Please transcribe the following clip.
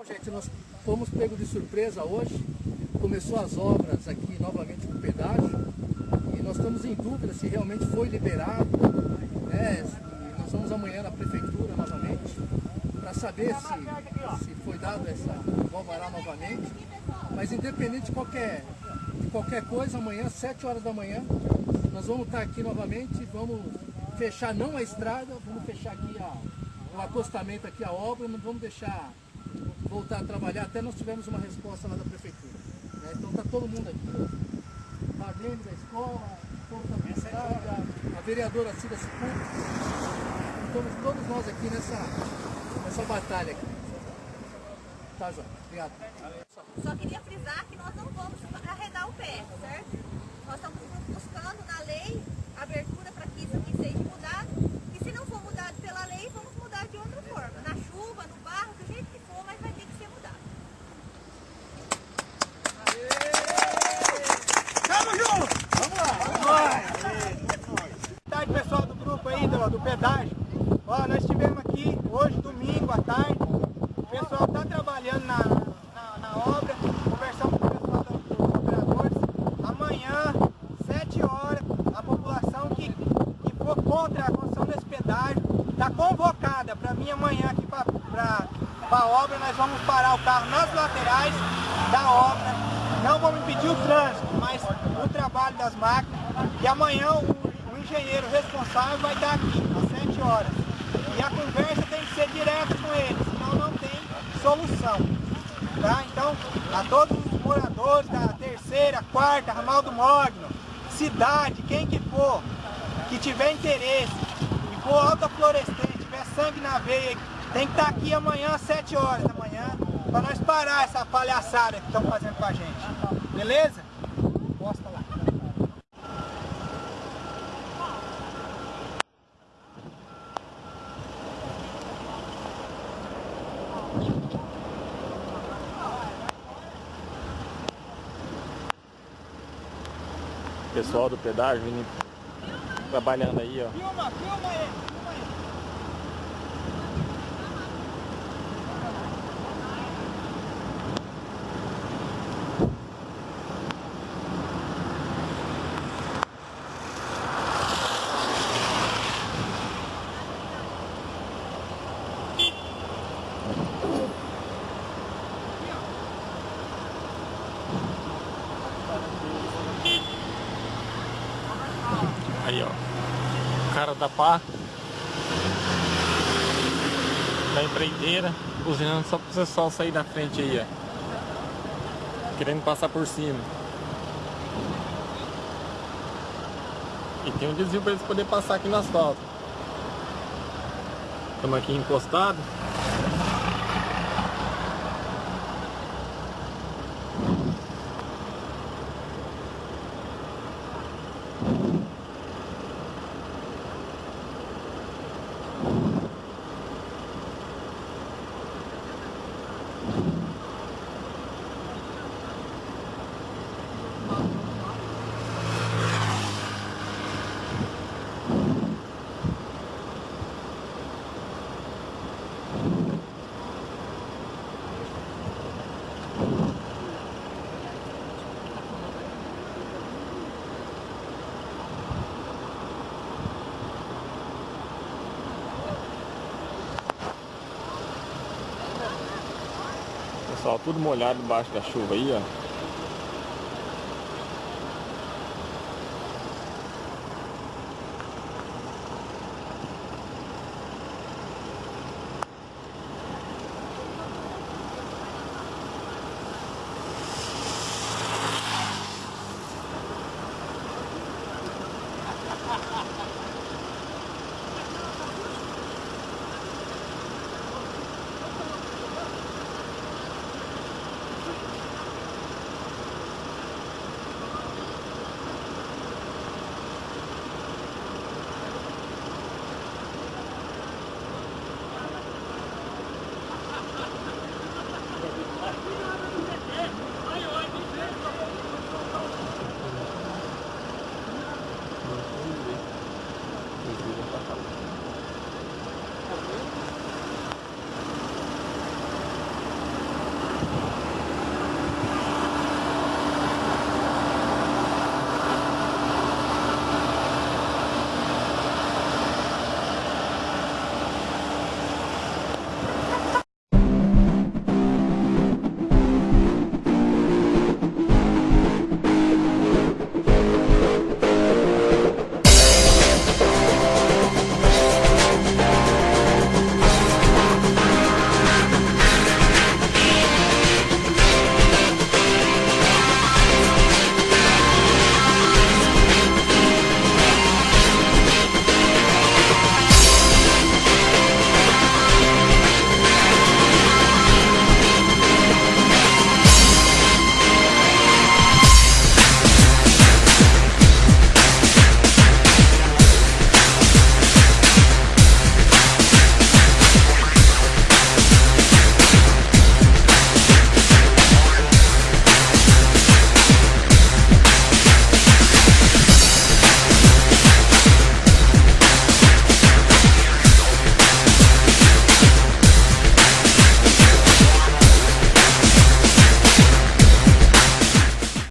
Bom, gente, nós fomos pegos de surpresa hoje. Começou as obras aqui novamente no pedágio e nós estamos em dúvida se realmente foi liberado. Né? Nós vamos amanhã na prefeitura novamente para saber se, se foi dado essa alvará novamente. Mas independente de qualquer, de qualquer coisa, amanhã, às 7 horas da manhã, nós vamos estar aqui novamente, vamos fechar não a estrada, vamos fechar aqui a, o acostamento aqui, a obra, não vamos deixar voltar a trabalhar até nós tivermos uma resposta lá da prefeitura. Né? Então está todo mundo aqui, Marlene da escola, da estrada, a vereadora Cida Cicuto, estamos todos nós aqui nessa, nessa batalha aqui. Tá, João? Obrigado. Só queria frisar que nós não vamos arredar o pé, certo? Nós estamos buscando na lei abertura para que isso aqui seja mudado. E se não for mudado pela lei, vamos mudar de outra forma. Na chuva, no barro, do jeito que for, mas vai ter que ser mudado. Tamo junto! Vamos lá! Boa tarde, pessoal do grupo aí, do, pedágio. Ó, nós estivemos aqui hoje, domingo, à tarde. O pessoal está trabalhando na, na, na obra, conversamos com o pessoal do- dos operadores. Amanhã, 7 horas, a população que, que for contra a construção desse pedágio está convocada para mim amanhã aqui para a obra. Nós vamos parar o carro nas laterais da obra. Não vamos impedir o trânsito, mas o trabalho das máquinas. E amanhã o engenheiro responsável vai estar aqui, às 7 horas. E a conversa tem que ser direta com ele, senão não tem solução. Tá? Então, a todos os moradores da terceira, quarta, ramal do Mogno, cidade, quem que for, que tiver interesse, e for alta florescente, tiver sangue na veia, tem que estar aqui amanhã às 7 horas da manhã, para nós parar essa palhaçada que estão fazendo com a gente. Beleza? Posta lá. Pessoal do pedágio vindo trabalhando aí, ó. Filma, filma ele, Aí, ó. Cara da pá. Da empreiteira. Buzinando só pro pessoal sair da frente aí, ó. Querendo passar por cima. E tem um desvio pra eles poderem passar aqui no asfalto. Estamos aqui encostados. Pessoal, tudo molhado debaixo da chuva aí, ó.